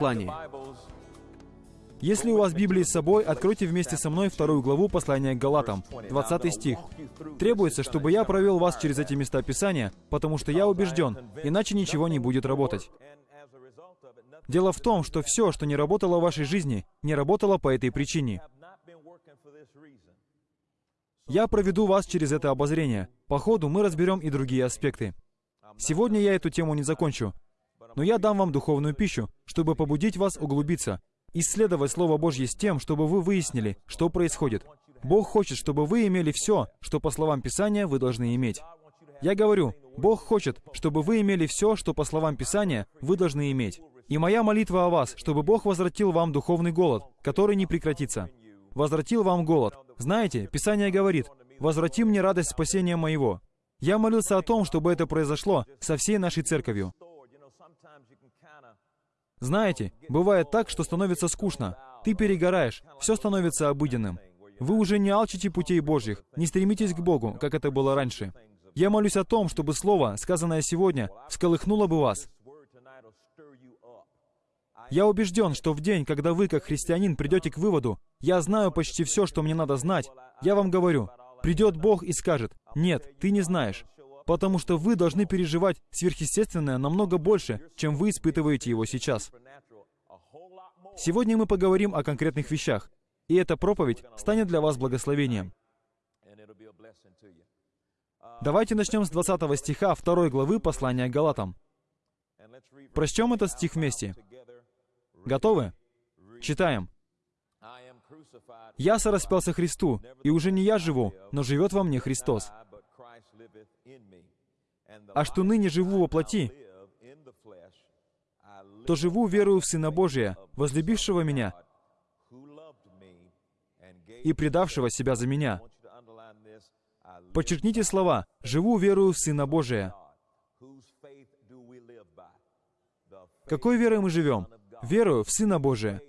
послании. Если у вас Библия с собой, откройте вместе со мной вторую главу послания к Галатам, 20 стих. Требуется, чтобы я провел вас через эти места Писания, потому что я убежден, иначе ничего не будет работать. Дело в том, что все, что не работало в вашей жизни, не работало по этой причине. Я проведу вас через это обозрение. По ходу мы разберем и другие аспекты. Сегодня я эту тему не закончу, но я дам вам духовную пищу, чтобы побудить вас углубиться, исследовать Слово Божье с тем, чтобы вы выяснили, что происходит. Бог хочет, чтобы вы имели все, что по словам Писания вы должны иметь. Я говорю, Бог хочет, чтобы вы имели все, что по словам Писания вы должны иметь. И моя молитва о вас, чтобы Бог возвратил вам духовный голод, который не прекратится. Возвратил вам голод. Знаете, Писание говорит, «Возврати мне радость спасения моего». Я молился о том, чтобы это произошло со всей нашей церковью. Знаете, бывает так, что становится скучно. Ты перегораешь, все становится обыденным. Вы уже не алчите путей Божьих, не стремитесь к Богу, как это было раньше. Я молюсь о том, чтобы Слово, сказанное сегодня, всколыхнуло бы вас, я убежден, что в день, когда вы, как христианин, придете к выводу, «Я знаю почти все, что мне надо знать», я вам говорю, придет Бог и скажет, «Нет, ты не знаешь», потому что вы должны переживать сверхъестественное намного больше, чем вы испытываете его сейчас. Сегодня мы поговорим о конкретных вещах, и эта проповедь станет для вас благословением. Давайте начнем с 20 стиха 2 главы послания Галатам. Прочтем этот стих вместе. Готовы? Читаем. «Я сораспялся Христу, и уже не я живу, но живет во мне Христос. А что ныне живу во плоти, то живу верою в Сына Божия, возлюбившего меня и предавшего себя за меня. Подчеркните слова «живу верою в Сына Божия». Какой верой мы живем? Верую в Сына Божия.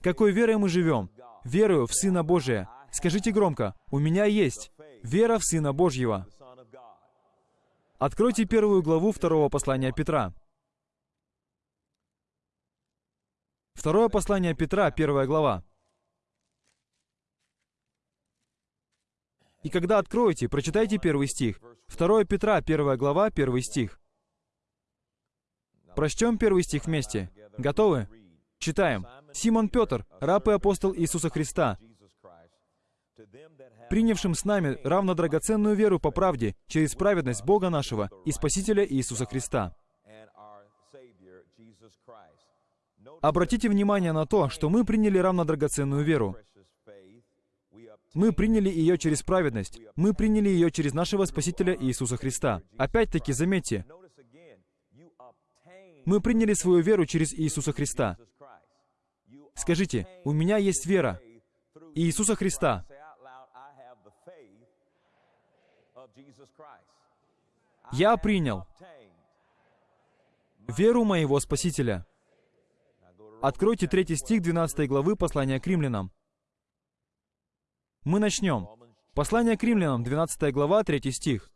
Какой верой мы живем? Верую в Сына Божия. Скажите громко, у меня есть вера в Сына Божьего. Откройте первую главу второго послания Петра. Второе послание Петра, первая глава. И когда откроете, прочитайте первый стих. Второе Петра, первая глава, первый стих. Прочтем первый стих вместе. Готовы? Читаем. Симон Петр, раб и апостол Иисуса Христа, принявшим с нами равно драгоценную веру по правде через праведность Бога нашего и Спасителя Иисуса Христа. Обратите внимание на то, что мы приняли равно драгоценную веру. Мы приняли ее через праведность. Мы приняли ее через нашего Спасителя Иисуса Христа. Опять-таки, заметьте, мы приняли свою веру через Иисуса Христа. Скажите, у меня есть вера Иисуса Христа. Я принял веру моего Спасителя. Откройте третий стих 12 главы послания к римлянам. Мы начнем. Послание к римлянам, 12 глава, 3 стих.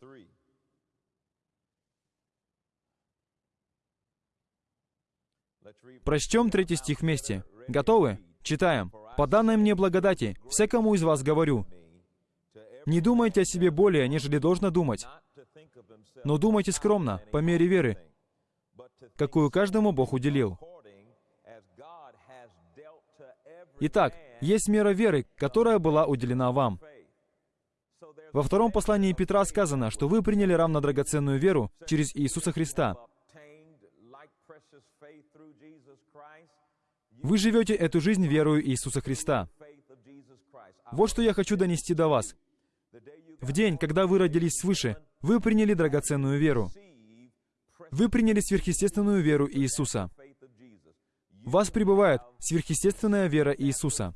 Прочтем третий стих вместе. Готовы? Читаем. «По данной мне благодати, всякому из вас говорю, не думайте о себе более, нежели должно думать, но думайте скромно, по мере веры, какую каждому Бог уделил». Итак, есть мера веры, которая была уделена вам. Во втором послании Петра сказано, что вы приняли равно драгоценную веру через Иисуса Христа. Вы живете эту жизнь верою Иисуса Христа. Вот что я хочу донести до вас. В день, когда вы родились свыше, вы приняли драгоценную веру. Вы приняли сверхъестественную веру Иисуса. В вас пребывает сверхъестественная вера Иисуса.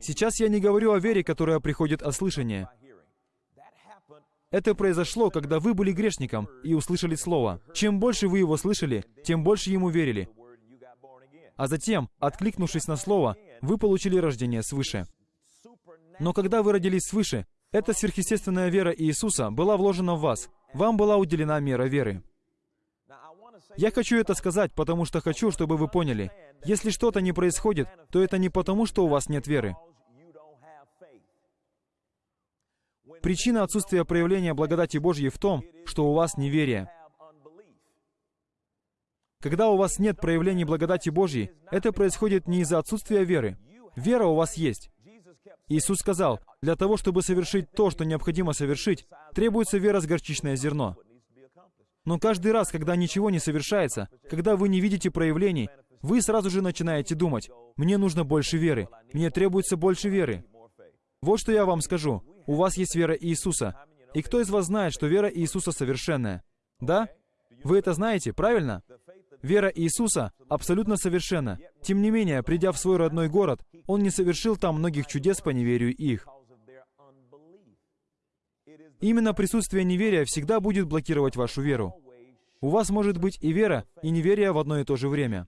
Сейчас я не говорю о вере, которая приходит от слышания. Это произошло, когда вы были грешником и услышали Слово. Чем больше вы его слышали, тем больше ему верили. А затем, откликнувшись на Слово, вы получили рождение свыше. Но когда вы родились свыше, эта сверхъестественная вера Иисуса была вложена в вас. Вам была уделена мера веры. Я хочу это сказать, потому что хочу, чтобы вы поняли. Если что-то не происходит, то это не потому, что у вас нет веры. Причина отсутствия проявления благодати Божьей в том, что у вас неверие. Когда у вас нет проявлений благодати Божьей, это происходит не из-за отсутствия веры. Вера у вас есть. Иисус сказал, для того, чтобы совершить то, что необходимо совершить, требуется вера с горчичное зерно. Но каждый раз, когда ничего не совершается, когда вы не видите проявлений, вы сразу же начинаете думать, «Мне нужно больше веры, мне требуется больше веры». Вот что я вам скажу. У вас есть вера Иисуса. И кто из вас знает, что вера Иисуса совершенная? Да? Вы это знаете, правильно? Вера Иисуса абсолютно совершенна. Тем не менее, придя в свой родной город, Он не совершил там многих чудес по неверию их. Именно присутствие неверия всегда будет блокировать вашу веру. У вас может быть и вера, и неверие в одно и то же время.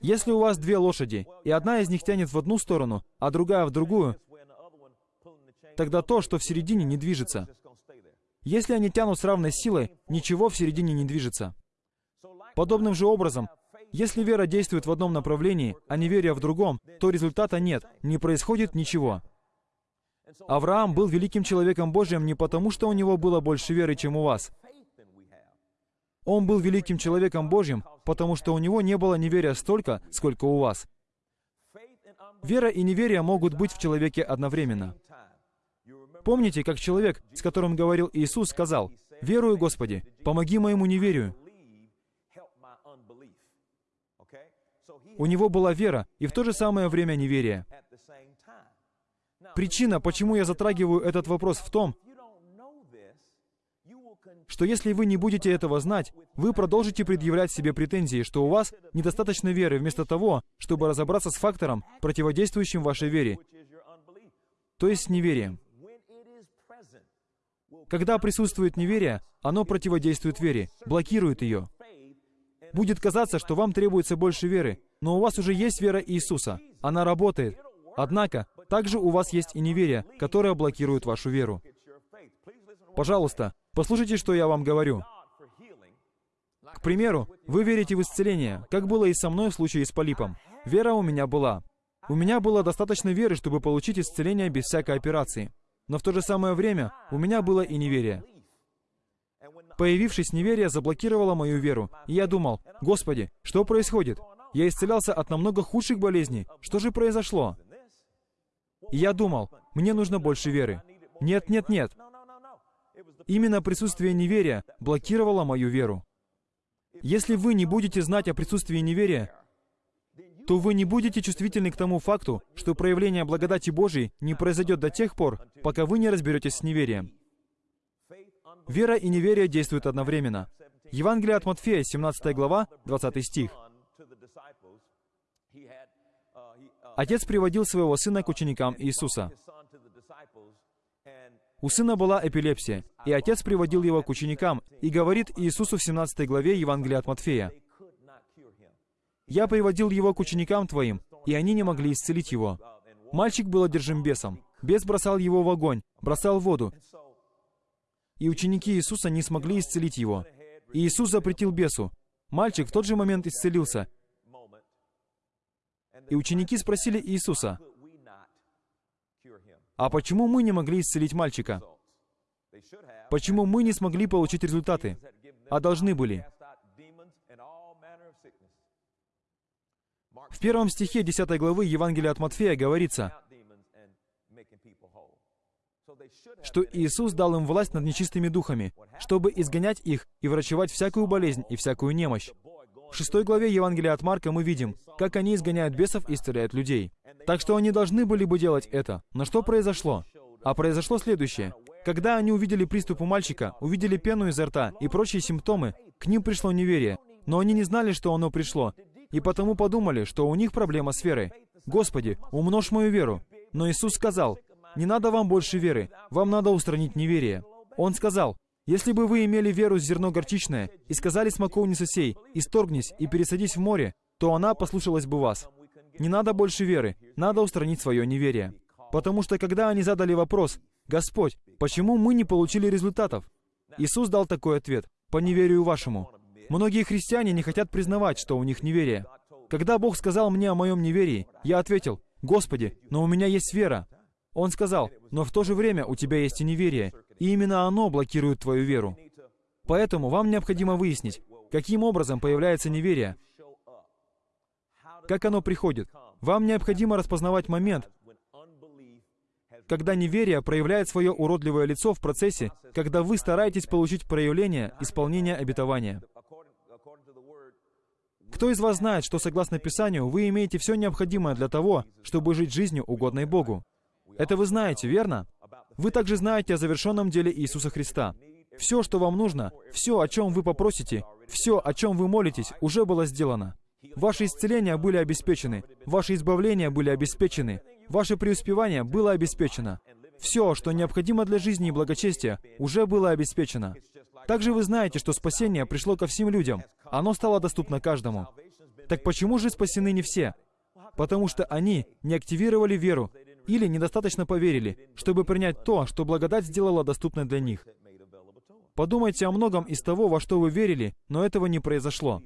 Если у вас две лошади, и одна из них тянет в одну сторону, а другая в другую, тогда то, что в середине, не движется. Если они тянут с равной силой, ничего в середине не движется. Подобным же образом, если вера действует в одном направлении, а не веря в другом, то результата нет, не происходит ничего. Авраам был великим человеком Божьим не потому, что у него было больше веры, чем у вас. Он был великим человеком Божьим, потому что у него не было неверия столько, сколько у вас. Вера и неверие могут быть в человеке одновременно. Помните, как человек, с которым говорил Иисус, сказал, «Верую, Господи, помоги моему неверию». У него была вера и в то же самое время неверие. Причина, почему я затрагиваю этот вопрос в том, что если вы не будете этого знать, вы продолжите предъявлять себе претензии, что у вас недостаточно веры, вместо того, чтобы разобраться с фактором, противодействующим вашей вере, то есть с неверием. Когда присутствует неверие, оно противодействует вере, блокирует ее. Будет казаться, что вам требуется больше веры, но у вас уже есть вера Иисуса. Она работает. Однако, также у вас есть и неверие, которое блокирует вашу веру. Пожалуйста, послушайте, что я вам говорю. К примеру, вы верите в исцеление, как было и со мной в случае с полипом. Вера у меня была. У меня было достаточно веры, чтобы получить исцеление без всякой операции. Но в то же самое время у меня было и неверие. Появившись неверие заблокировало мою веру, и я думал, «Господи, что происходит? Я исцелялся от намного худших болезней. Что же произошло?» И я думал, «Мне нужно больше веры». Нет, нет, нет. Именно присутствие неверия блокировало мою веру. Если вы не будете знать о присутствии неверия, то вы не будете чувствительны к тому факту, что проявление благодати Божией не произойдет до тех пор, пока вы не разберетесь с неверием. Вера и неверие действуют одновременно. Евангелие от Матфея, 17 глава, 20 стих. Отец приводил своего сына к ученикам Иисуса. У сына была эпилепсия, и отец приводил его к ученикам и говорит Иисусу в 17 главе Евангелия от Матфея, «Я приводил его к ученикам твоим, и они не могли исцелить его». Мальчик был одержим бесом. Бес бросал его в огонь, бросал в воду, и ученики Иисуса не смогли исцелить его. И Иисус запретил бесу. Мальчик в тот же момент исцелился. И ученики спросили Иисуса, «А почему мы не могли исцелить мальчика? Почему мы не смогли получить результаты, а должны были?» В первом стихе 10 главы Евангелия от Матфея говорится, что Иисус дал им власть над нечистыми духами, чтобы изгонять их и врачевать всякую болезнь и всякую немощь. В шестой главе Евангелия от Марка мы видим, как они изгоняют бесов и исцеляют людей. Так что они должны были бы делать это. Но что произошло? А произошло следующее. Когда они увидели приступ у мальчика, увидели пену изо рта и прочие симптомы, к ним пришло неверие. Но они не знали, что оно пришло, и потому подумали, что у них проблема с верой. «Господи, умножь мою веру». Но Иисус сказал, не надо вам больше веры, вам надо устранить неверие. Он сказал, если бы вы имели веру с зерно горчичное и сказали смоковнице сей, исторгнись и пересадись в море, то она послушалась бы вас. Не надо больше веры, надо устранить свое неверие. Потому что когда они задали вопрос, «Господь, почему мы не получили результатов?» Иисус дал такой ответ. «По неверию вашему». Многие христиане не хотят признавать, что у них неверие. Когда Бог сказал мне о моем неверии, я ответил, «Господи, но у меня есть вера». Он сказал, «Но в то же время у тебя есть и неверие, и именно оно блокирует твою веру». Поэтому вам необходимо выяснить, каким образом появляется неверие, как оно приходит. Вам необходимо распознавать момент, когда неверие проявляет свое уродливое лицо в процессе, когда вы стараетесь получить проявление исполнения обетования. Кто из вас знает, что согласно Писанию вы имеете все необходимое для того, чтобы жить жизнью, угодной Богу? Это вы знаете, верно? Вы также знаете о завершенном деле Иисуса Христа. Все, что вам нужно, все, о чем вы попросите, все, о чем вы молитесь, уже было сделано. Ваши исцеления были обеспечены, ваши избавления были обеспечены, ваше преуспевание было обеспечено. Все, что необходимо для жизни и благочестия, уже было обеспечено. Также вы знаете, что спасение пришло ко всем людям. Оно стало доступно каждому. Так почему же спасены не все? Потому что они не активировали веру или недостаточно поверили, чтобы принять то, что благодать сделала доступной для них. Подумайте о многом из того, во что вы верили, но этого не произошло.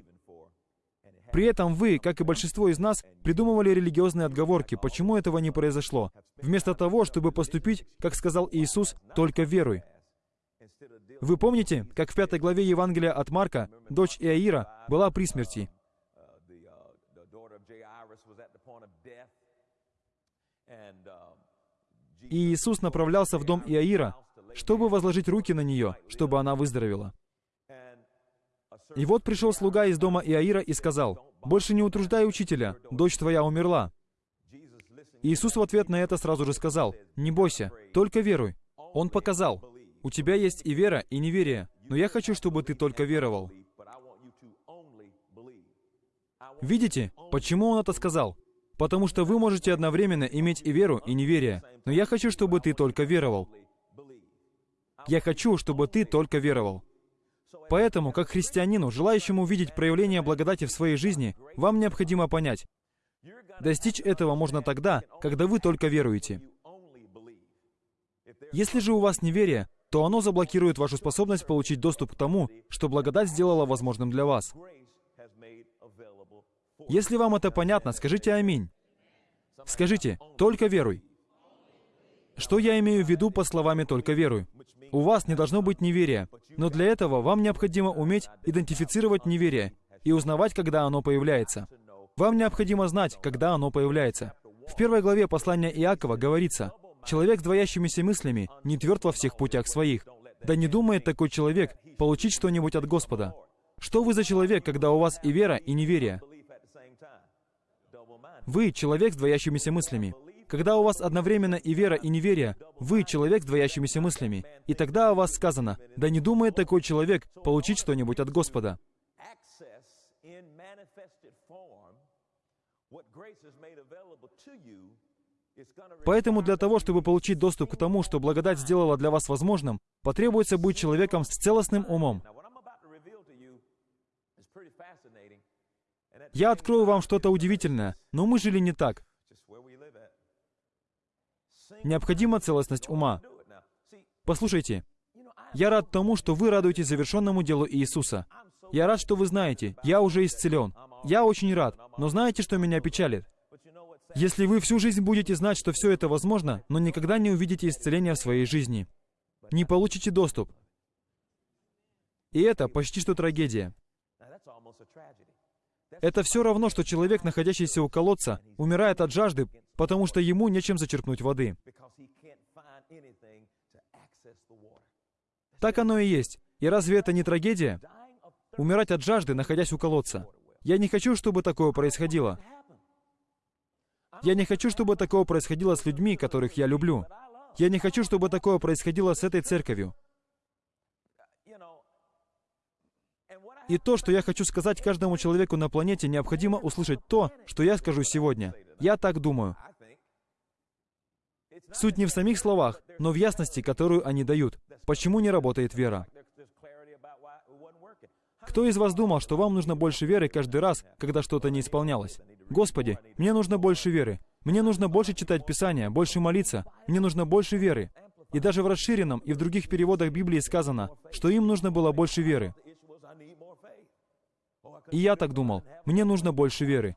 При этом вы, как и большинство из нас, придумывали религиозные отговорки, почему этого не произошло, вместо того, чтобы поступить, как сказал Иисус, только веруй. Вы помните, как в пятой главе Евангелия от Марка дочь Иаира была при смерти? И Иисус направлялся в дом Иаира, чтобы возложить руки на нее, чтобы она выздоровела. И вот пришел слуга из дома Иаира и сказал, «Больше не утруждай учителя, дочь твоя умерла». Иисус в ответ на это сразу же сказал, «Не бойся, только веруй». Он показал, «У тебя есть и вера, и неверие, но я хочу, чтобы ты только веровал». Видите, почему он это сказал? Потому что вы можете одновременно иметь и веру, и неверие, но я хочу, чтобы ты только веровал. Я хочу, чтобы ты только веровал. Поэтому, как христианину, желающему увидеть проявление благодати в своей жизни, вам необходимо понять, достичь этого можно тогда, когда вы только веруете. Если же у вас неверие, то оно заблокирует вашу способность получить доступ к тому, что благодать сделала возможным для вас. Если вам это понятно, скажите «Аминь». Скажите «Только веруй». Что я имею в виду под словами «только веруй»? У вас не должно быть неверия, но для этого вам необходимо уметь идентифицировать неверие и узнавать, когда оно появляется. Вам необходимо знать, когда оно появляется. В первой главе послания Иакова говорится, «Человек с двоящимися мыслями не тверд во всех путях своих. Да не думает такой человек получить что-нибудь от Господа». Что вы за человек, когда у вас и вера, и неверие? Вы человек с двоящимися мыслями. Когда у вас одновременно и вера, и неверие, вы человек с двоящимися мыслями. И тогда о вас сказано, да не думает такой человек получить что-нибудь от Господа. Поэтому для того, чтобы получить доступ к тому, что благодать сделала для вас возможным, потребуется быть человеком с целостным умом. Я открою вам что-то удивительное, но мы жили не так. Необходима целостность ума. Послушайте, я рад тому, что вы радуетесь завершенному делу Иисуса. Я рад, что вы знаете, я уже исцелен. Я очень рад, но знаете, что меня печалит? Если вы всю жизнь будете знать, что все это возможно, но никогда не увидите исцеления в своей жизни, не получите доступ. И это почти что трагедия. Это все равно, что человек, находящийся у колодца, умирает от жажды, потому что ему нечем зачерпнуть воды. Так оно и есть. И разве это не трагедия? Умирать от жажды, находясь у колодца. Я не хочу, чтобы такое происходило. Я не хочу, чтобы такое происходило с людьми, которых я люблю. Я не хочу, чтобы такое происходило с этой церковью. И то, что я хочу сказать каждому человеку на планете, необходимо услышать то, что я скажу сегодня. Я так думаю. Суть не в самих словах, но в ясности, которую они дают. Почему не работает вера? Кто из вас думал, что вам нужно больше веры каждый раз, когда что-то не исполнялось? Господи, мне нужно больше веры. Мне нужно больше читать Писание, больше молиться. Мне нужно больше веры. И даже в расширенном и в других переводах Библии сказано, что им нужно было больше веры. И я так думал, мне нужно больше веры.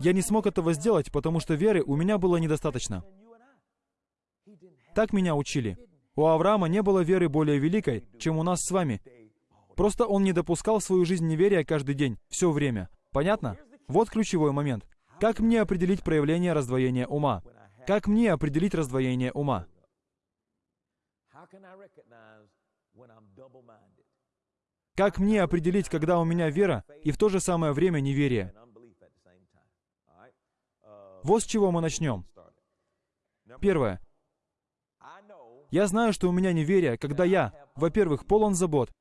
Я не смог этого сделать, потому что веры у меня было недостаточно. Так меня учили. У Авраама не было веры более великой, чем у нас с вами. Просто он не допускал в свою жизнь неверия каждый день, все время. Понятно? Вот ключевой момент. Как мне определить проявление раздвоения ума? Как мне определить раздвоение ума? Как мне определить, когда у меня вера и в то же самое время неверие? Вот с чего мы начнем. Первое. Я знаю, что у меня неверие, когда я, во-первых, полон забот.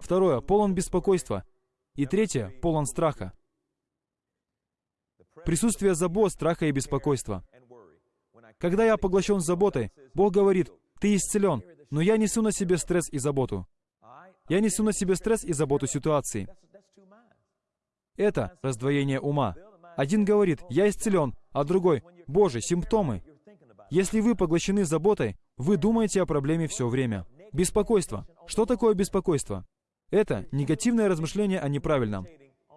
Второе, полон беспокойства. И третье, полон страха. Присутствие забот, страха и беспокойства. Когда я поглощен заботой, Бог говорит, ты исцелен, но я несу на себе стресс и заботу. Я несу на себе стресс и заботу ситуации. Это раздвоение ума. Один говорит, я исцелен, а другой, Боже, симптомы. Если вы поглощены заботой, вы думаете о проблеме все время. Беспокойство. Что такое беспокойство? Это негативное размышление о неправильном.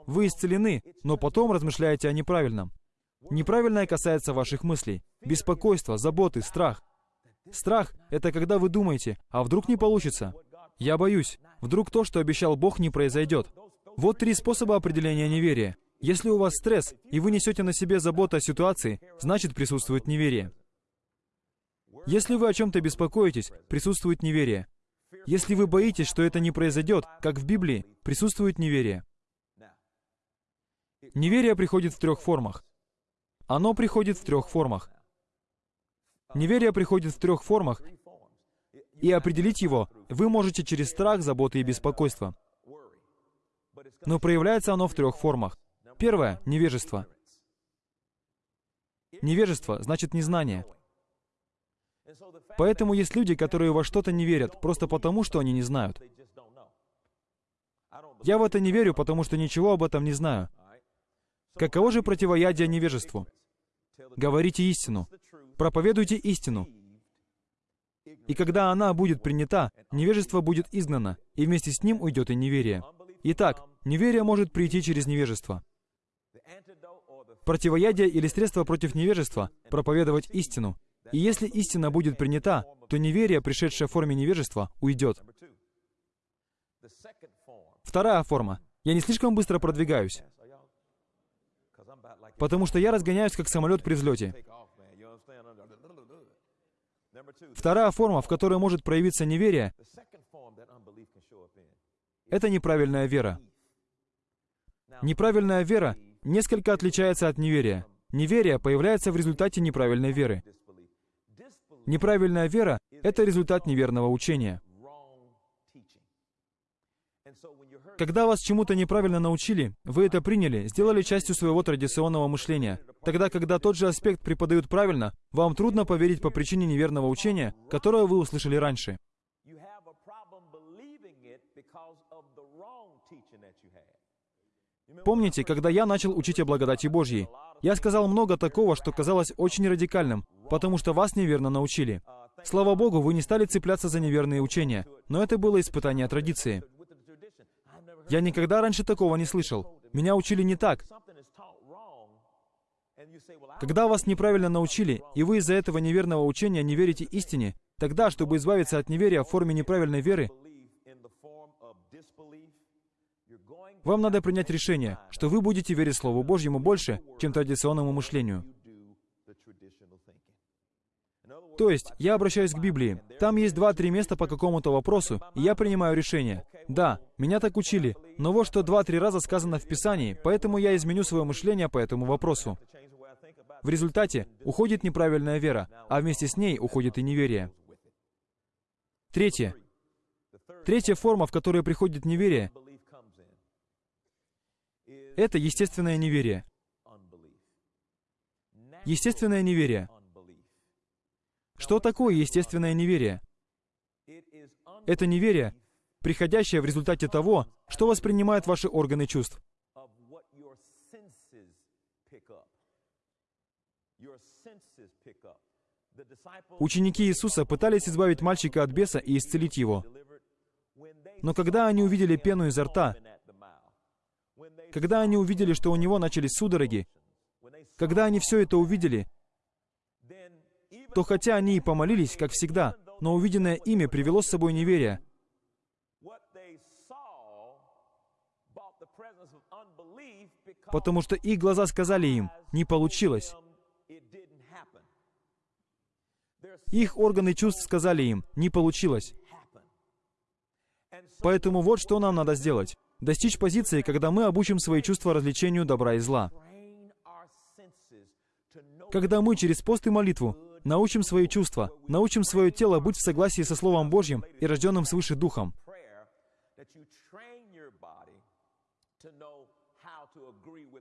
Вы исцелены, но потом размышляете о неправильном. Неправильное касается ваших мыслей. Беспокойство, заботы, страх. Страх — это когда вы думаете, а вдруг не получится? Я боюсь. Вдруг то, что обещал Бог, не произойдет. Вот три способа определения неверия. Если у вас стресс, и вы несете на себе заботу о ситуации, значит присутствует неверие. Если вы о чем-то беспокоитесь, присутствует неверие. Если вы боитесь, что это не произойдет, как в Библии, присутствует неверие. Неверие приходит в трех формах. Оно приходит в трех формах. Неверие приходит в трех формах, и определить его вы можете через страх, заботы и беспокойство. Но проявляется оно в трех формах. Первое — невежество. Невежество значит незнание. Поэтому есть люди, которые во что-то не верят, просто потому, что они не знают. Я в это не верю, потому что ничего об этом не знаю. Каково же противоядие невежеству? Говорите истину. Проповедуйте истину. И когда она будет принята, невежество будет изгнано, и вместе с ним уйдет и неверие. Итак, неверие может прийти через невежество. Противоядие или средство против невежества — проповедовать истину. И если истина будет принята, то неверие, пришедшее в форме невежества, уйдет. Вторая форма. Я не слишком быстро продвигаюсь. Потому что я разгоняюсь, как самолет при взлете. Вторая форма, в которой может проявиться неверие, это неправильная вера. Неправильная вера несколько отличается от неверия. Неверие появляется в результате неправильной веры. Неправильная вера — это результат неверного учения. Когда вас чему-то неправильно научили, вы это приняли, сделали частью своего традиционного мышления. Тогда, когда тот же аспект преподают правильно, вам трудно поверить по причине неверного учения, которое вы услышали раньше. Помните, когда я начал учить о благодати Божьей? Я сказал много такого, что казалось очень радикальным, потому что вас неверно научили. Слава Богу, вы не стали цепляться за неверные учения, но это было испытание традиции. Я никогда раньше такого не слышал. Меня учили не так. Когда вас неправильно научили, и вы из-за этого неверного учения не верите истине, тогда, чтобы избавиться от неверия в форме неправильной веры, вам надо принять решение, что вы будете верить Слову Божьему больше, чем традиционному мышлению. То есть, я обращаюсь к Библии. Там есть два-три места по какому-то вопросу, и я принимаю решение. Да, меня так учили, но вот что два-три раза сказано в Писании, поэтому я изменю свое мышление по этому вопросу. В результате уходит неправильная вера, а вместе с ней уходит и неверие. Третье. Третья форма, в которой приходит неверие, это естественное неверие. Естественное неверие. Что такое естественное неверие? Это неверие, приходящее в результате того, что воспринимают ваши органы чувств. Ученики Иисуса пытались избавить мальчика от беса и исцелить его. Но когда они увидели пену изо рта, когда они увидели, что у него начались судороги, когда они все это увидели, то хотя они и помолились, как всегда, но увиденное ими привело с собой неверие. Потому что их глаза сказали им, не получилось. Их органы чувств сказали им, не получилось. Поэтому вот что нам надо сделать. Достичь позиции, когда мы обучим свои чувства развлечению добра и зла. Когда мы через пост и молитву научим свои чувства, научим свое тело быть в согласии со Словом Божьим и рожденным свыше Духом.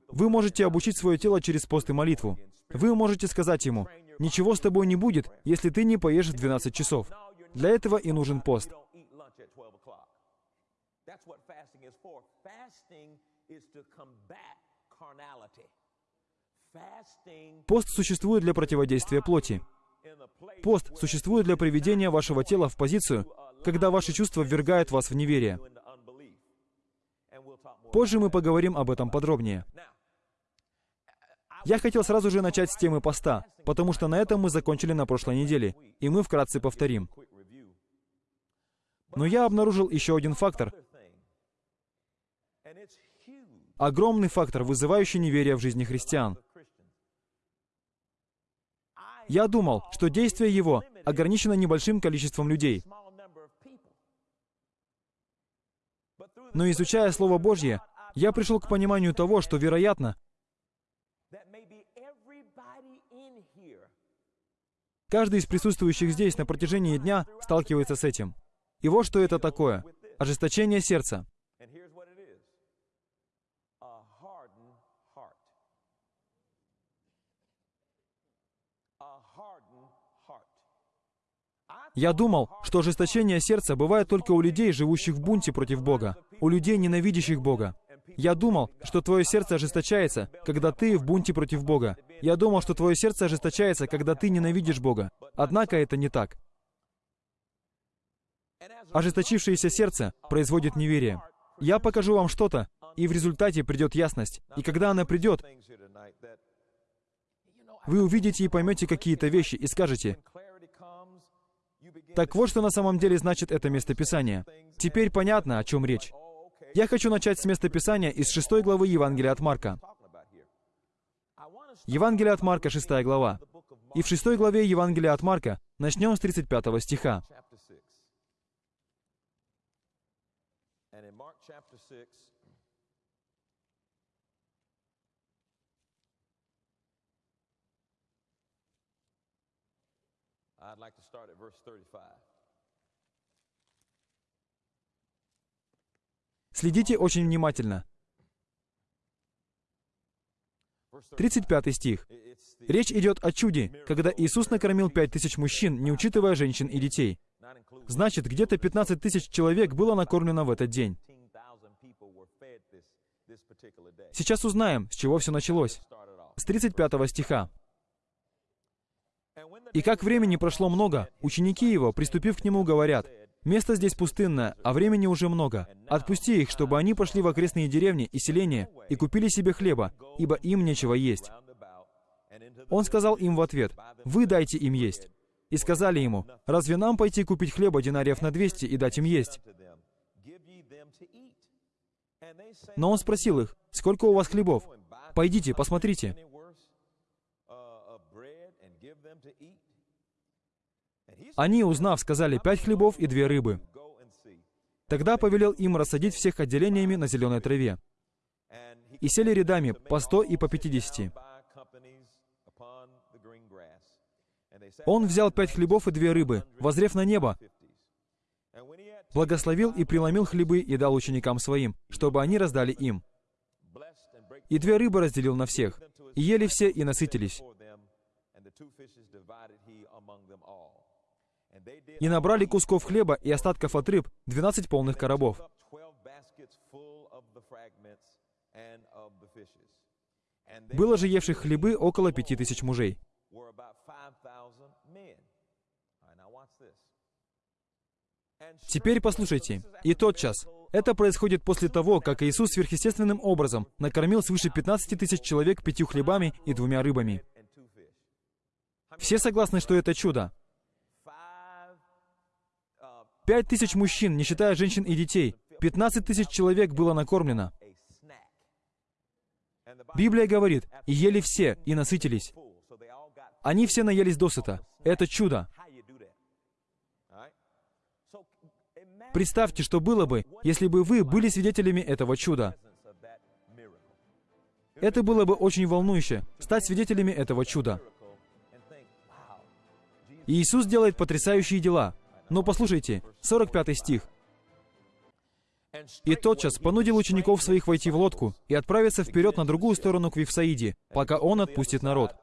Вы можете обучить свое тело через пост и молитву. Вы можете сказать ему, «Ничего с тобой не будет, если ты не поешь в 12 часов». Для этого и нужен пост. Пост существует для противодействия плоти. Пост существует для приведения вашего тела в позицию, когда ваши чувства ввергают вас в неверие. Позже мы поговорим об этом подробнее. Я хотел сразу же начать с темы поста, потому что на этом мы закончили на прошлой неделе, и мы вкратце повторим. Но я обнаружил еще один фактор. Огромный фактор, вызывающий неверие в жизни христиан. Я думал, что действие его ограничено небольшим количеством людей. Но изучая Слово Божье, я пришел к пониманию того, что, вероятно, каждый из присутствующих здесь на протяжении дня сталкивается с этим. И вот что это такое. Ожесточение сердца. Я думал, что ожесточение сердца бывает только у людей, живущих в бунте против Бога, у людей, ненавидящих Бога. Я думал, что твое сердце ожесточается, когда ты в бунте против Бога. Я думал, что твое сердце ожесточается, когда ты ненавидишь Бога. Однако это не так. Ожесточившееся сердце производит неверие. Я покажу вам что-то, и в результате придет ясность. И когда она придет, вы увидите и поймете какие-то вещи и скажете, так вот, что на самом деле значит это местописание. Теперь понятно, о чем речь. Я хочу начать с местописания из 6 главы Евангелия от Марка. Евангелие от Марка, 6 глава. И в 6 главе Евангелия от Марка начнем с 35 стиха. I'd like to start at verse 35. Следите очень внимательно. 35 стих. Речь идет о чуде, когда Иисус накормил пять тысяч мужчин, не учитывая женщин и детей. Значит, где-то 15 тысяч человек было накормлено в этот день. Сейчас узнаем, с чего все началось. С 35 стиха. И как времени прошло много, ученики его, приступив к нему, говорят, «Место здесь пустынное, а времени уже много. Отпусти их, чтобы они пошли в окрестные деревни и селения и купили себе хлеба, ибо им нечего есть». Он сказал им в ответ, «Вы дайте им есть». И сказали ему, «Разве нам пойти купить хлеба динариев на 200 и дать им есть?» Но он спросил их, «Сколько у вас хлебов? Пойдите, посмотрите». Они, узнав, сказали пять хлебов и две рыбы. Тогда повелел им рассадить всех отделениями на зеленой траве. И сели рядами по сто и по пятидесяти. Он взял пять хлебов и две рыбы, возрев на небо, благословил и преломил хлебы и дал ученикам своим, чтобы они раздали им. И две рыбы разделил на всех. И ели все и насытились и набрали кусков хлеба и остатков от рыб 12 полных коробов. Было же евших хлебы около пяти тысяч мужей. Теперь послушайте. И тотчас. Это происходит после того, как Иисус сверхъестественным образом накормил свыше 15 тысяч человек пятью хлебами и двумя рыбами. Все согласны, что это чудо. Пять тысяч мужчин, не считая женщин и детей. 15 тысяч человек было накормлено. Библия говорит, и ели все, и насытились. Они все наелись досыта. Это чудо. Представьте, что было бы, если бы вы были свидетелями этого чуда. Это было бы очень волнующе, стать свидетелями этого чуда. Иисус делает потрясающие дела. Но послушайте, 45 стих. «И тотчас понудил учеников своих войти в лодку и отправиться вперед на другую сторону к Вифсаиде, пока он отпустит народ».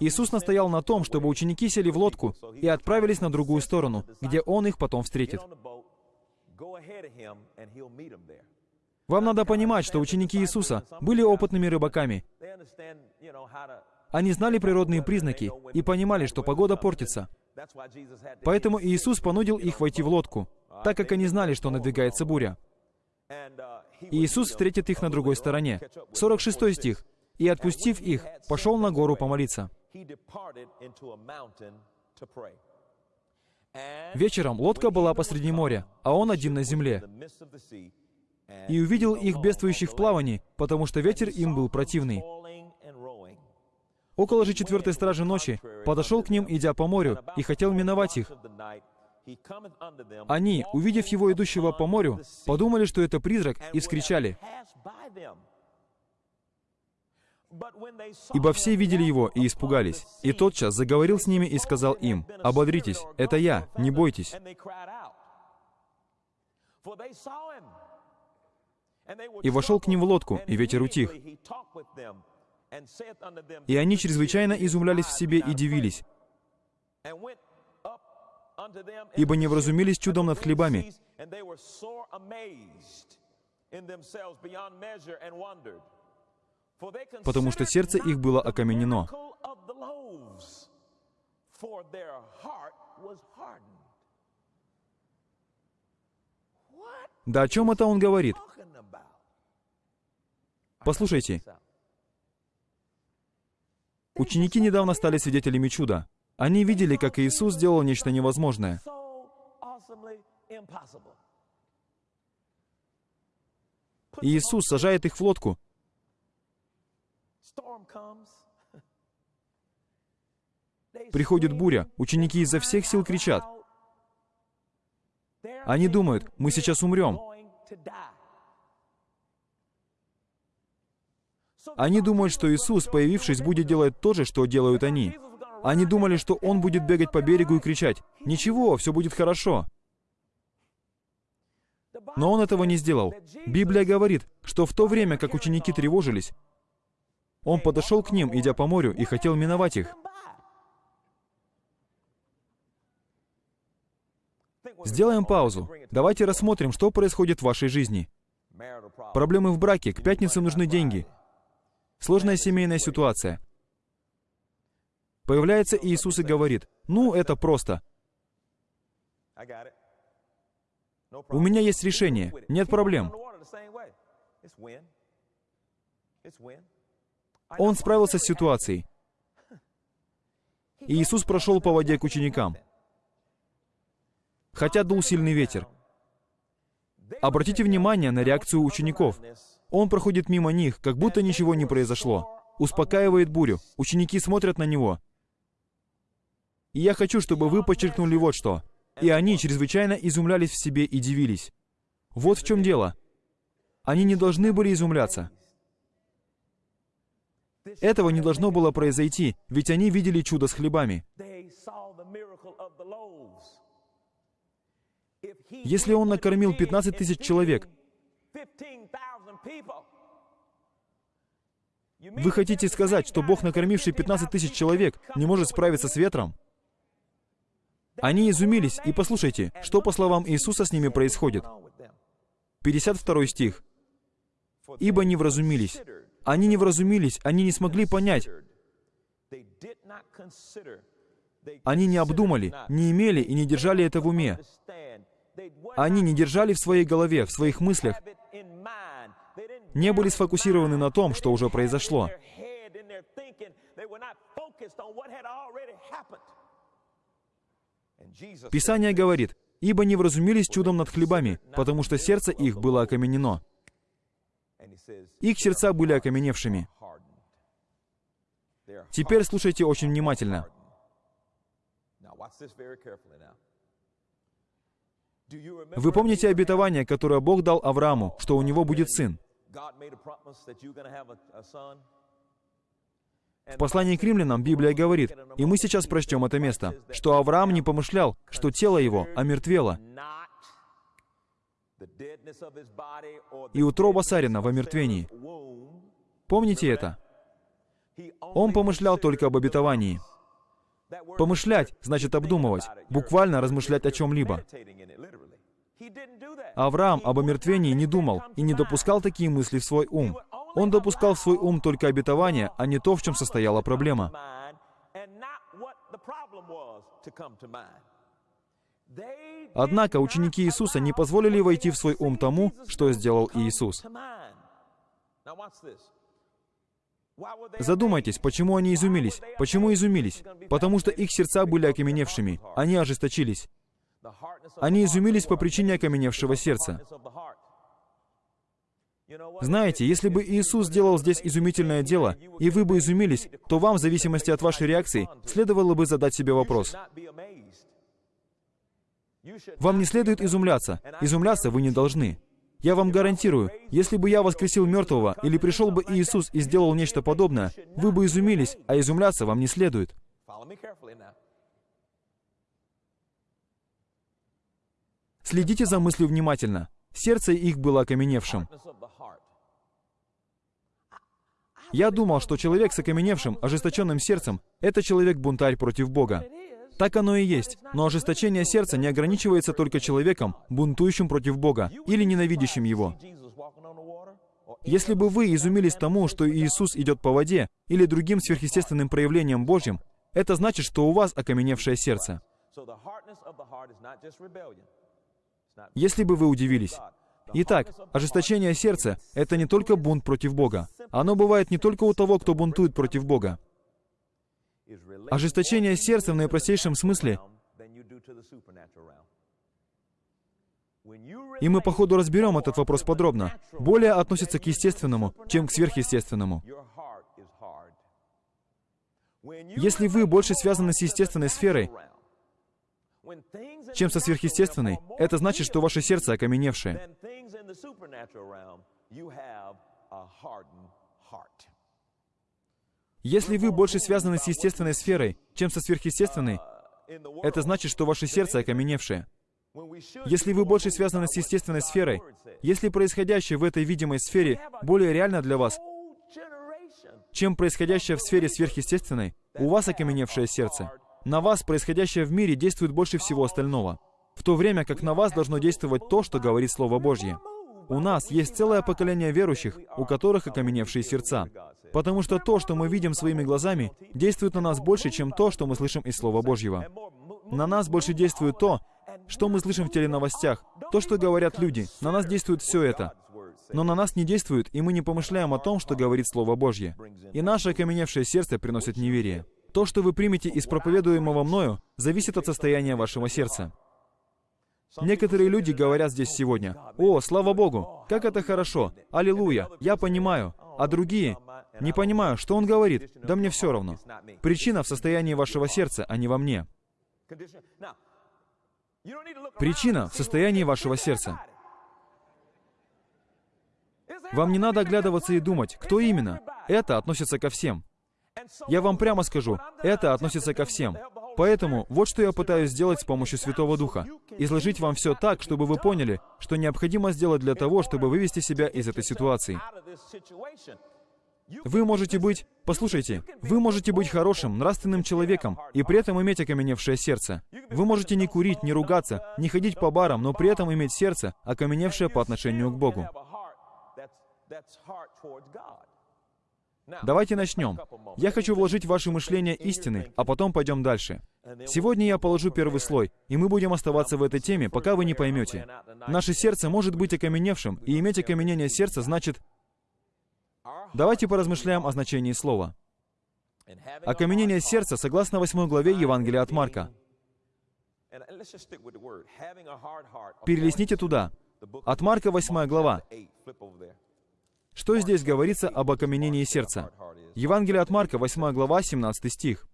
Иисус настоял на том, чтобы ученики сели в лодку и отправились на другую сторону, где Он их потом встретит. Вам надо понимать, что ученики Иисуса были опытными рыбаками. Они знали природные признаки и понимали, что погода портится. Поэтому Иисус понудил их войти в лодку, так как они знали, что надвигается буря. Иисус встретит их на другой стороне. 46 стих. «И, отпустив их, пошел на гору помолиться». Вечером лодка была посреди моря, а он один на земле. И увидел их бедствующих в плавании, потому что ветер им был противный. Около же четвертой стражи ночи подошел к ним, идя по морю, и хотел миновать их. Они, увидев его идущего по морю, подумали, что это призрак, и вскричали. Ибо все видели его и испугались. И тотчас заговорил с ними и сказал им, «Ободритесь, это я, не бойтесь». И вошел к ним в лодку, и ветер утих. И они чрезвычайно изумлялись в себе и дивились, ибо не вразумились чудом над хлебами, потому что сердце их было окаменено. Да о чем это он говорит? Послушайте, Ученики недавно стали свидетелями чуда. Они видели, как Иисус сделал нечто невозможное. Иисус сажает их в лодку. Приходит буря, ученики изо всех сил кричат. Они думают, мы сейчас умрем. Они думают, что Иисус, появившись, будет делать то же, что делают они. Они думали, что Он будет бегать по берегу и кричать, «Ничего, все будет хорошо». Но Он этого не сделал. Библия говорит, что в то время, как ученики тревожились, Он подошел к ним, идя по морю, и хотел миновать их. Сделаем паузу. Давайте рассмотрим, что происходит в вашей жизни. Проблемы в браке, к пятницам нужны деньги. Сложная семейная ситуация. Появляется Иисус и говорит, ну, это просто. У меня есть решение, нет проблем. Он справился с ситуацией. И Иисус прошел по воде к ученикам. Хотя дул сильный ветер. Обратите внимание на реакцию учеников. Он проходит мимо них, как будто ничего не произошло. Успокаивает бурю. Ученики смотрят на него. И я хочу, чтобы вы подчеркнули вот что. И они чрезвычайно изумлялись в себе и дивились. Вот в чем дело. Они не должны были изумляться. Этого не должно было произойти, ведь они видели чудо с хлебами. Если он накормил 15 тысяч человек, вы хотите сказать, что Бог, накормивший 15 тысяч человек, не может справиться с ветром? Они изумились, и послушайте, что по словам Иисуса с ними происходит. 52 стих. «Ибо не вразумились». Они не вразумились, они не смогли понять. Они не обдумали, не имели и не держали это в уме. Они не держали в своей голове, в своих мыслях, не были сфокусированы на том, что уже произошло. Писание говорит, «Ибо не вразумились чудом над хлебами, потому что сердце их было окаменено». Их сердца были окаменевшими. Теперь слушайте очень внимательно. Вы помните обетование, которое Бог дал Аврааму, что у него будет сын? В послании к римлянам Библия говорит, и мы сейчас прочтем это место, что Авраам не помышлял, что тело его омертвело, и утроба Сарина в омертвении. Помните это? Он помышлял только об обетовании. Помышлять значит обдумывать, буквально размышлять о чем-либо. Авраам об омертвении не думал и не допускал такие мысли в свой ум. Он допускал в свой ум только обетование, а не то, в чем состояла проблема. Однако ученики Иисуса не позволили войти в свой ум тому, что сделал Иисус. Задумайтесь, почему они изумились? Почему изумились? Потому что их сердца были окаменевшими. Они ожесточились. Они изумились по причине окаменевшего сердца. Знаете, если бы Иисус сделал здесь изумительное дело, и вы бы изумились, то вам, в зависимости от вашей реакции, следовало бы задать себе вопрос. Вам не следует изумляться. Изумляться вы не должны. Я вам гарантирую, если бы я воскресил мертвого, или пришел бы Иисус и сделал нечто подобное, вы бы изумились, а изумляться вам не следует. Следите за мыслью внимательно. Сердце их было окаменевшим. Я думал, что человек с окаменевшим, ожесточенным сердцем — это человек-бунтарь против Бога. Так оно и есть. Но ожесточение сердца не ограничивается только человеком, бунтующим против Бога или ненавидящим Его. Если бы вы изумились тому, что Иисус идет по воде, или другим сверхъестественным проявлением Божьим, это значит, что у вас окаменевшее сердце. Если бы вы удивились. Итак, ожесточение сердца — это не только бунт против Бога. Оно бывает не только у того, кто бунтует против Бога. Ожесточение сердца в наипростейшем смысле и мы по ходу разберем этот вопрос подробно. Более относится к естественному, чем к сверхъестественному. Если вы больше связаны с естественной сферой, чем со сверхъестественной, это значит, что ваше сердце окаменевшее. Если вы больше связаны с естественной сферой, чем со сверхъестественной, это значит, что ваше сердце окаменевшее. Если вы больше связаны с естественной сферой, если происходящее в этой видимой сфере более реально для вас, чем происходящее в сфере сверхъестественной, у вас окаменевшее сердце. На вас происходящее в мире действует больше всего остального, в то время как на вас должно действовать то, что говорит Слово Божье. У нас есть целое поколение верующих, у которых окаменевшие сердца. Потому что то, что мы видим своими глазами, действует на нас больше, чем то, что мы слышим из Слова Божьего. На нас больше действует то, что мы слышим в теленовостях, то, что говорят люди. На нас действует все это. Но на нас не действует, и мы не помышляем о том, что говорит Слово Божье. И наше окаменевшее сердце приносит неверие. То, что вы примете из проповедуемого мною, зависит от состояния вашего сердца. Некоторые люди говорят здесь сегодня, «О, слава Богу, как это хорошо! Аллилуйя! Я понимаю!» А другие, «Не понимаю, что он говорит? Да мне все равно. Причина в состоянии вашего сердца, а не во мне. Причина в состоянии вашего сердца. Вам не надо оглядываться и думать, кто именно. Это относится ко всем. Я вам прямо скажу, это относится ко всем. Поэтому вот что я пытаюсь сделать с помощью Святого Духа. Изложить вам все так, чтобы вы поняли, что необходимо сделать для того, чтобы вывести себя из этой ситуации. Вы можете быть, послушайте, вы можете быть хорошим, нравственным человеком и при этом иметь окаменевшее сердце. Вы можете не курить, не ругаться, не ходить по барам, но при этом иметь сердце, окаменевшее по отношению к Богу. Давайте начнем. Я хочу вложить в ваше мышление истины, а потом пойдем дальше. Сегодня я положу первый слой, и мы будем оставаться в этой теме, пока вы не поймете. Наше сердце может быть окаменевшим, и иметь окаменение сердца значит... Давайте поразмышляем о значении слова. Окаменение сердца, согласно 8 главе Евангелия от Марка. Перелистните туда. От Марка 8 глава. Что здесь говорится об окаменении сердца? Евангелие от Марка, 8 глава, 17 стих.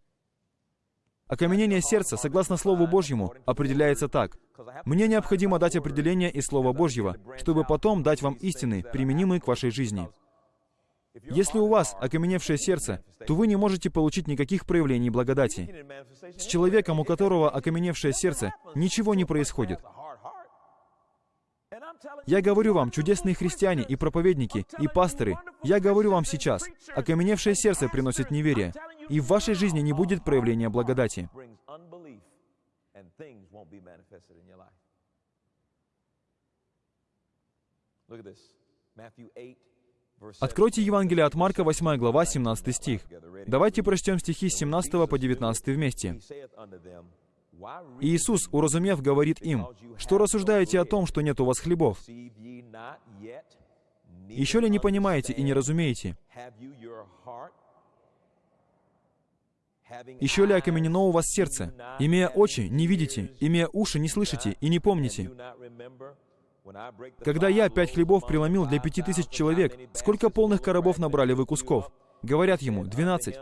Окаменение сердца, согласно Слову Божьему, определяется так. «Мне необходимо дать определение из Слова Божьего, чтобы потом дать вам истины, применимые к вашей жизни». Если у вас окаменевшее сердце, то вы не можете получить никаких проявлений благодати. С человеком, у которого окаменевшее сердце, ничего не происходит. Я говорю вам, чудесные христиане и проповедники, и пасторы, я говорю вам сейчас, окаменевшее сердце приносит неверие, и в вашей жизни не будет проявления благодати. Откройте Евангелие от Марка, 8 глава, 17 стих. Давайте прочтем стихи с 17 по 19 вместе. Иисус, уразумев, говорит им, «Что рассуждаете о том, что нет у вас хлебов? Еще ли не понимаете и не разумеете? Еще ли окаменено у вас сердце? Имея очи, не видите, имея уши, не слышите и не помните. Когда я пять хлебов преломил для пяти тысяч человек, сколько полных коробов набрали вы кусков? Говорят ему, двенадцать.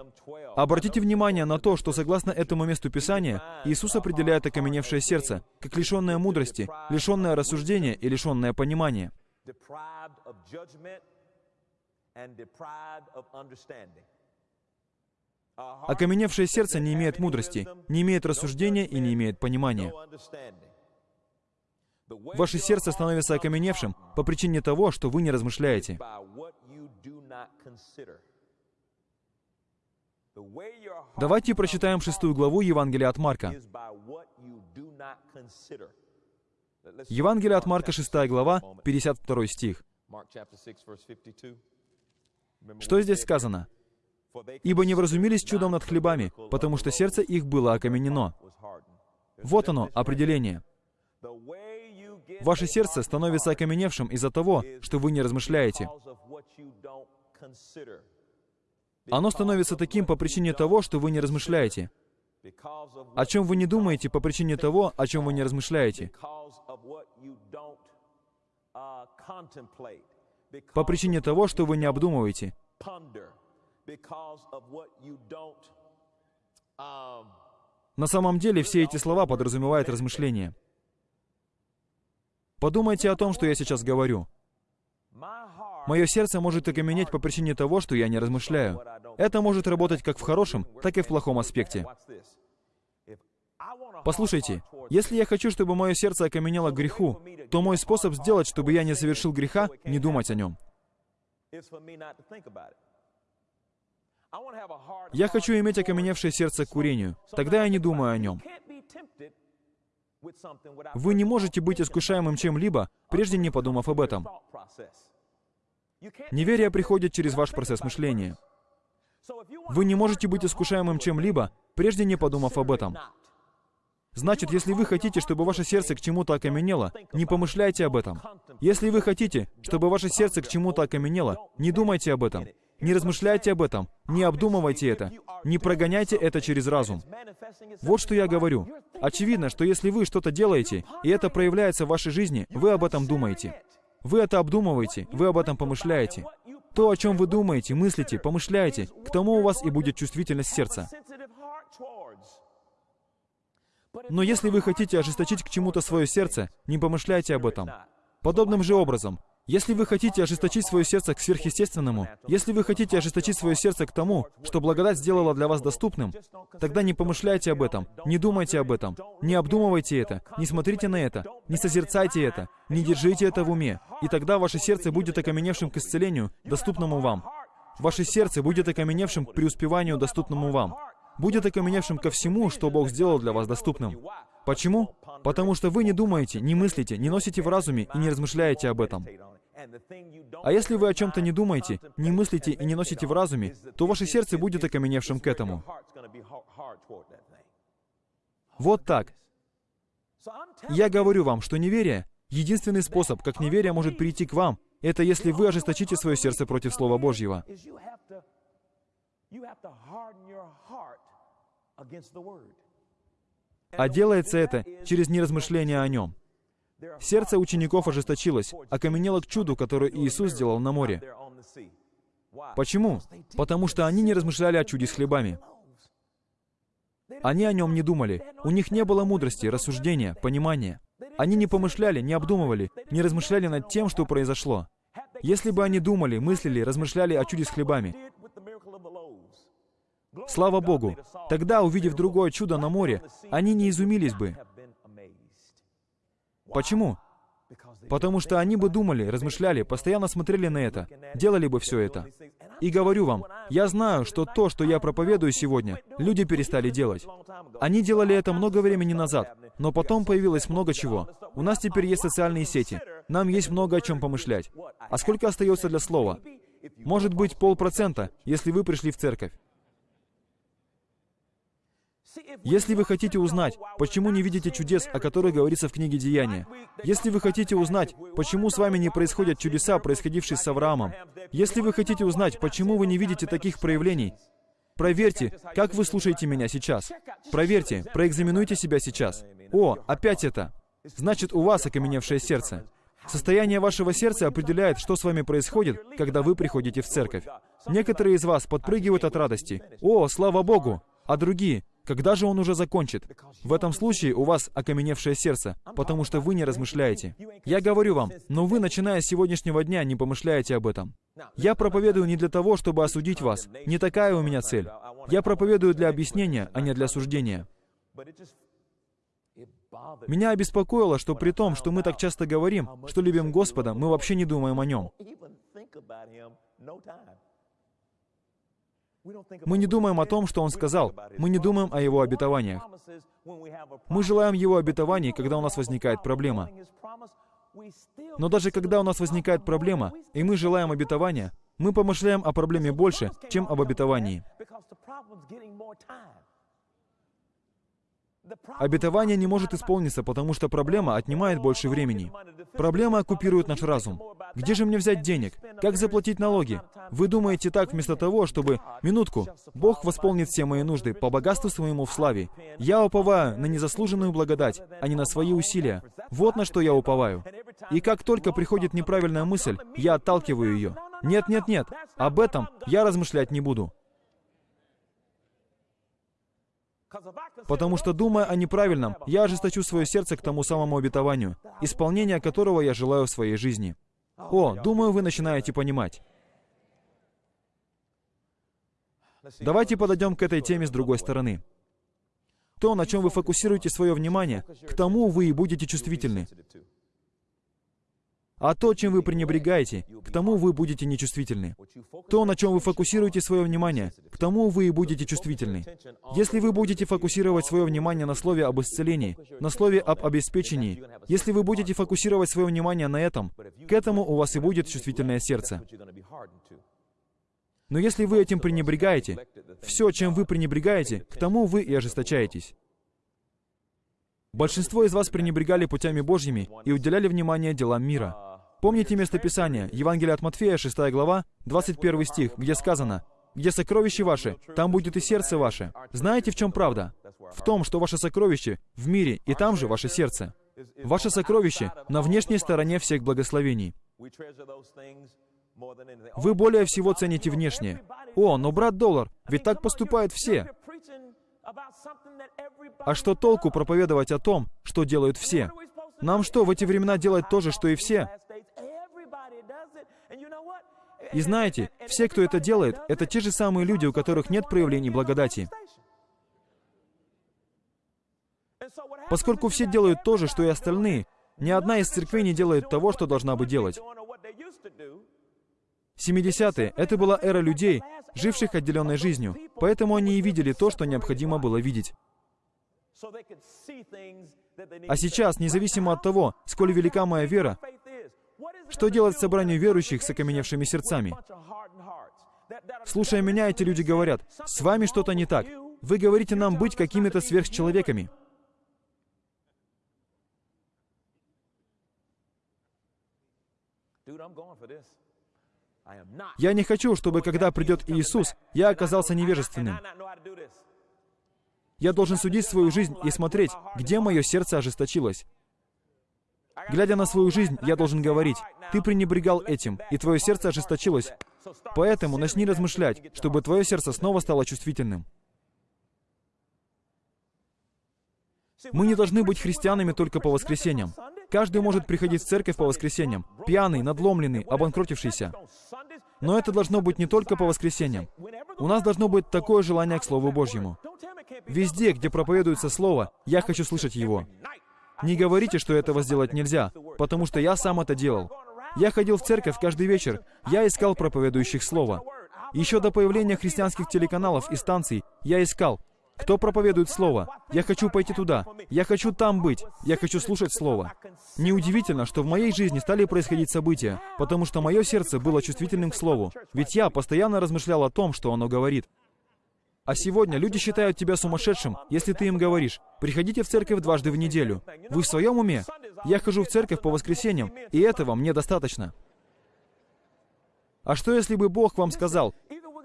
Обратите внимание на то, что согласно этому месту Писания, Иисус определяет окаменевшее сердце, как лишенное мудрости, лишенное рассуждения и лишенное понимания. Окаменевшее сердце не имеет мудрости, не имеет рассуждения и не имеет понимания. Ваше сердце становится окаменевшим по причине того, что вы не размышляете. Давайте прочитаем шестую главу Евангелия от Марка. Евангелие от Марка, шестая глава, 52 стих. Что здесь сказано? «Ибо не вразумились чудом над хлебами, потому что сердце их было окаменено». Вот оно, определение. Ваше сердце становится окаменевшим из-за того, что вы не размышляете. Оно становится таким по причине того, что вы не размышляете. О чем вы не думаете по причине того, о чем вы не размышляете. По причине того, что вы не обдумываете. На самом деле все эти слова подразумевают размышления. Подумайте о том, что я сейчас говорю. Мое сердце может окаменеть по причине того, что я не размышляю. Это может работать как в хорошем, так и в плохом аспекте. Послушайте, если я хочу, чтобы мое сердце окаменело к греху, то мой способ сделать, чтобы я не совершил греха, не думать о нем. Я хочу иметь окаменевшее сердце к курению. Тогда я не думаю о нем. Вы не можете быть искушаемым чем-либо, прежде не подумав об этом. Неверие приходит через ваш процесс мышления. Вы не можете быть искушаемым чем-либо, прежде не подумав об этом. Значит, если вы хотите, чтобы ваше сердце к чему-то окаменело, не помышляйте об этом. Если вы хотите, чтобы ваше сердце к чему-то окаменело, не думайте об этом. Не размышляйте об этом, не обдумывайте это, не прогоняйте это через разум. Вот что я говорю. Очевидно, что если вы что-то делаете, и это проявляется в вашей жизни, вы об этом думаете. Вы это обдумываете, вы об этом помышляете. То, о чем вы думаете, мыслите, помышляете, к тому у вас и будет чувствительность сердца. Но если вы хотите ожесточить к чему-то свое сердце, не помышляйте об этом. Подобным же образом, если вы хотите ожесточить свое сердце к сверхъестественному, если вы хотите ожесточить свое сердце к тому, что благодать сделала для вас доступным, тогда не помышляйте об этом, не думайте об этом, не обдумывайте это, не смотрите на это, не созерцайте это, не держите это в уме, и тогда ваше сердце будет окаменевшим к исцелению, доступному вам. Ваше сердце будет окаменевшим к преуспеванию, доступному вам. Будет окаменевшим ко всему, что Бог сделал для вас доступным. Почему? Потому что вы не думаете, не мыслите, не носите в разуме и не размышляете об этом. А если вы о чем-то не думаете, не мыслите и не носите в разуме, то ваше сердце будет окаменевшим к этому. Вот так. Я говорю вам, что неверие — единственный способ, как неверие может прийти к вам, это если вы ожесточите свое сердце против Слова Божьего. А делается это через неразмышление о нем. Сердце учеников ожесточилось, окаменело к чуду, которое Иисус сделал на море. Почему? Потому что они не размышляли о чуде с хлебами. Они о нем не думали. У них не было мудрости, рассуждения, понимания. Они не помышляли, не обдумывали, не размышляли над тем, что произошло. Если бы они думали, мыслили, размышляли о чуде с хлебами, слава Богу, тогда, увидев другое чудо на море, они не изумились бы. Почему? Потому что они бы думали, размышляли, постоянно смотрели на это, делали бы все это. И говорю вам, я знаю, что то, что я проповедую сегодня, люди перестали делать. Они делали это много времени назад, но потом появилось много чего. У нас теперь есть социальные сети. Нам есть много о чем помышлять. А сколько остается для слова? Может быть, полпроцента, если вы пришли в церковь. Если вы хотите узнать, почему не видите чудес, о которых говорится в книге Деяния, если вы хотите узнать, почему с вами не происходят чудеса, происходившие с Авраамом, если вы хотите узнать, почему вы не видите таких проявлений, проверьте, как вы слушаете меня сейчас. Проверьте, проэкзаменуйте себя сейчас. О, опять это. Значит, у вас окаменевшее сердце. Состояние вашего сердца определяет, что с вами происходит, когда вы приходите в церковь. Некоторые из вас подпрыгивают от радости. «О, слава Богу!» А другие когда же он уже закончит? В этом случае у вас окаменевшее сердце, потому что вы не размышляете. Я говорю вам, но вы, начиная с сегодняшнего дня, не помышляете об этом. Я проповедую не для того, чтобы осудить вас. Не такая у меня цель. Я проповедую для объяснения, а не для осуждения. Меня обеспокоило, что при том, что мы так часто говорим, что любим Господа, мы вообще не думаем о Нем. Мы не думаем о том, что Он сказал. Мы не думаем о Его обетованиях. Мы желаем Его обетований, когда у нас возникает проблема. Но даже когда у нас возникает проблема, и мы желаем обетования, мы помышляем о проблеме больше, чем об обетовании. Обетование не может исполниться, потому что проблема отнимает больше времени. Проблема оккупирует наш разум. Где же мне взять денег? Как заплатить налоги? Вы думаете так вместо того, чтобы... Минутку. Бог восполнит все мои нужды по богатству своему в славе. Я уповаю на незаслуженную благодать, а не на свои усилия. Вот на что я уповаю. И как только приходит неправильная мысль, я отталкиваю ее. Нет, нет, нет. Об этом я размышлять не буду. Потому что, думая о неправильном, я ожесточу свое сердце к тому самому обетованию, исполнение которого я желаю в своей жизни. О, думаю, вы начинаете понимать. Давайте подойдем к этой теме с другой стороны. То, на чем вы фокусируете свое внимание, к тому вы и будете чувствительны. А то, чем вы пренебрегаете, к тому вы будете нечувствительны. То, на чем вы фокусируете свое внимание, к тому вы и будете чувствительны. Если вы будете фокусировать свое внимание на слове об исцелении, на слове об обеспечении, если вы будете фокусировать свое внимание на этом, к этому у вас и будет чувствительное сердце. Но если вы этим пренебрегаете, все, чем вы пренебрегаете, к тому вы и ожесточаетесь. Большинство из вас пренебрегали путями Божьими и уделяли внимание делам мира. Помните место Писания, Евангелие от Матфея, 6 глава, 21 стих, где сказано, «Где сокровище ваше, там будет и сердце ваше». Знаете, в чем правда? В том, что ваше сокровище в мире, и там же ваше сердце. Ваше сокровище на внешней стороне всех благословений. Вы более всего цените внешнее. О, но брат доллар, ведь так поступают все. А что толку проповедовать о том, что делают все? Нам что, в эти времена делать то же, что и все? И знаете, все, кто это делает, это те же самые люди, у которых нет проявлений благодати. Поскольку все делают то же, что и остальные, ни одна из церквей не делает того, что должна бы делать. 70-е — это была эра людей, живших отделенной жизнью, поэтому они и видели то, что необходимо было видеть. А сейчас, независимо от того, сколь велика моя вера, Что делать собранию верующих с окаменевшими сердцами? Слушая меня, эти люди говорят, «С вами что-то не так. Вы говорите нам быть какими-то сверхчеловеками». Я не хочу, чтобы когда придет Иисус, я оказался невежественным. Я должен судить свою жизнь и смотреть, где мое сердце ожесточилось. Глядя на свою жизнь, я должен говорить, ты пренебрегал этим, и твое сердце ожесточилось. Поэтому начни размышлять, чтобы твое сердце снова стало чувствительным. Мы не должны быть христианами только по воскресеньям. Каждый может приходить в церковь по воскресеньям, пьяный, надломленный, обанкротившийся. Но это должно быть не только по воскресеньям. У нас должно быть такое желание к Слову Божьему. Везде, где проповедуется Слово, я хочу слышать его. Не говорите, что этого сделать нельзя, потому что я сам это делал. Я ходил в церковь каждый вечер, я искал проповедующих Слово. Еще до появления христианских телеканалов и станций я искал, кто проповедует Слово? Я хочу пойти туда. Я хочу там быть. Я хочу слушать Слово. Неудивительно, что в моей жизни стали происходить события, потому что мое сердце было чувствительным к Слову. Ведь я постоянно размышлял о том, что оно говорит. А сегодня люди считают тебя сумасшедшим, если ты им говоришь, приходите в церковь дважды в неделю. Вы в своем уме? Я хожу в церковь по воскресеньям, и этого мне достаточно. А что если бы Бог вам сказал,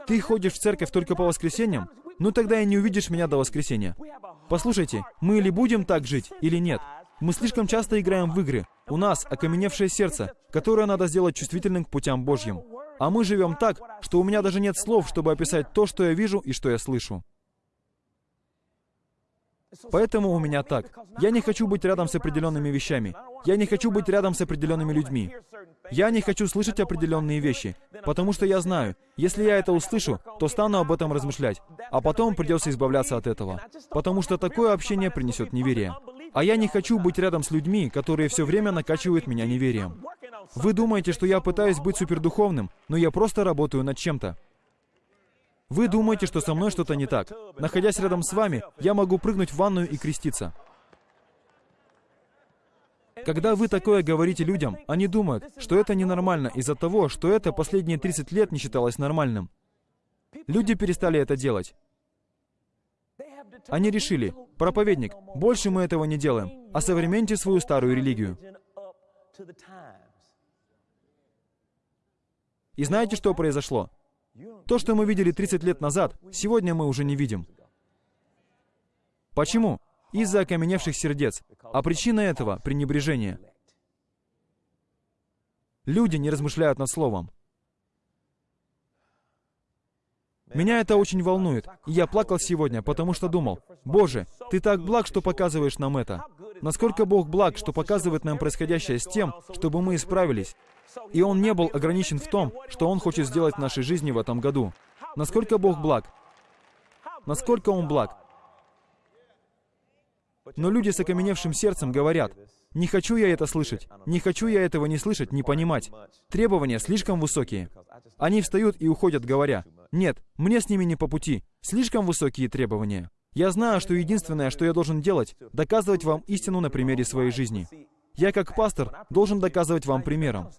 ты ходишь в церковь только по воскресеньям? Ну тогда и не увидишь меня до воскресенья. Послушайте, мы или будем так жить, или нет. Мы слишком часто играем в игры. У нас окаменевшее сердце, которое надо сделать чувствительным к путям Божьим. А мы живем так, что у меня даже нет слов, чтобы описать то, что я вижу и что я слышу. Поэтому у меня так. Я не хочу быть рядом с определенными вещами. Я не хочу быть рядом с определенными людьми. Я не хочу слышать определенные вещи, потому что я знаю, если я это услышу, то стану об этом размышлять, а потом придется избавляться от этого, потому что такое общение принесет неверие. А я не хочу быть рядом с людьми, которые все время накачивают меня неверием. Вы думаете, что я пытаюсь быть супердуховным, но я просто работаю над чем-то. Вы думаете, что со мной что-то не так. Находясь рядом с вами, я могу прыгнуть в ванную и креститься. Когда вы такое говорите людям, они думают, что это ненормально из-за того, что это последние 30 лет не считалось нормальным. Люди перестали это делать. Они решили, проповедник, больше мы этого не делаем, а современните свою старую религию. И знаете, что произошло? То, что мы видели 30 лет назад, сегодня мы уже не видим. Почему? из-за окаменевших сердец. А причина этого — пренебрежение. Люди не размышляют над Словом. Меня это очень волнует. И я плакал сегодня, потому что думал, «Боже, Ты так благ, что показываешь нам это. Насколько Бог благ, что показывает нам происходящее с тем, чтобы мы исправились. И Он не был ограничен в том, что Он хочет сделать в нашей жизни в этом году. Насколько Бог благ? Насколько Он благ? Но люди с окаменевшим сердцем говорят, «Не хочу я это слышать, не хочу я этого не слышать, не понимать. Требования слишком высокие». Они встают и уходят, говоря, «Нет, мне с ними не по пути, слишком высокие требования». Я знаю, что единственное, что я должен делать, доказывать вам истину на примере своей жизни. Я, как пастор, должен доказывать вам примером.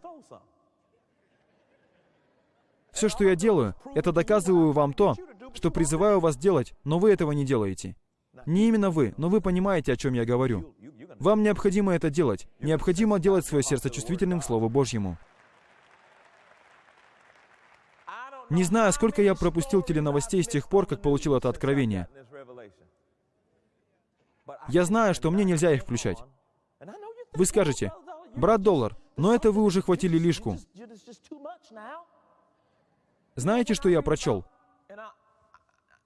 Все, что я делаю, это доказываю вам то, что призываю вас делать, но вы этого не делаете. Не именно вы, но вы понимаете, о чем я говорю. Вам необходимо это делать. Необходимо делать свое сердце чувствительным к Слову Божьему. Не знаю, сколько я пропустил теленовостей с тех пор, как получил это откровение. Я знаю, что мне нельзя их включать. Вы скажете, брат Доллар, но это вы уже хватили лишку. Знаете, что я прочел?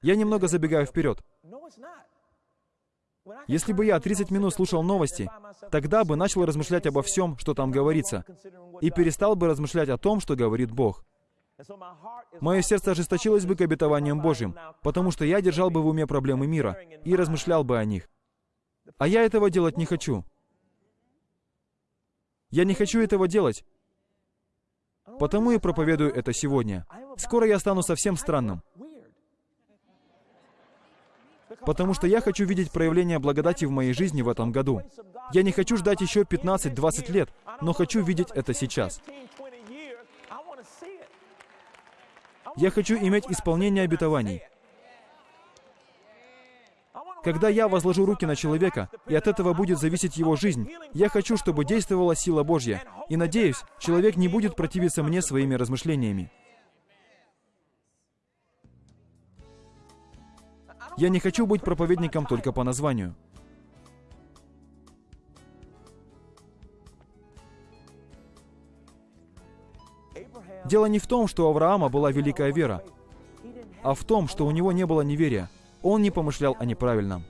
Я немного забегаю вперед. Если бы я 30 минут слушал новости, тогда бы начал размышлять обо всем, что там говорится, и перестал бы размышлять о том, что говорит Бог. Мое сердце ожесточилось бы к обетованиям Божьим, потому что я держал бы в уме проблемы мира и размышлял бы о них. А я этого делать не хочу. Я не хочу этого делать, потому и проповедую это сегодня. Скоро я стану совсем странным. потому что я хочу видеть проявление благодати в моей жизни в этом году. Я не хочу ждать еще 15-20 лет, но хочу видеть это сейчас. Я хочу иметь исполнение обетований. Когда я возложу руки на человека, и от этого будет зависеть его жизнь, я хочу, чтобы действовала сила Божья. И надеюсь, человек не будет противиться мне своими размышлениями. Я не хочу быть проповедником только по названию. Дело не в том, что у Авраама была великая вера, а в том, что у него не было неверия. Он не помышлял о неправильном.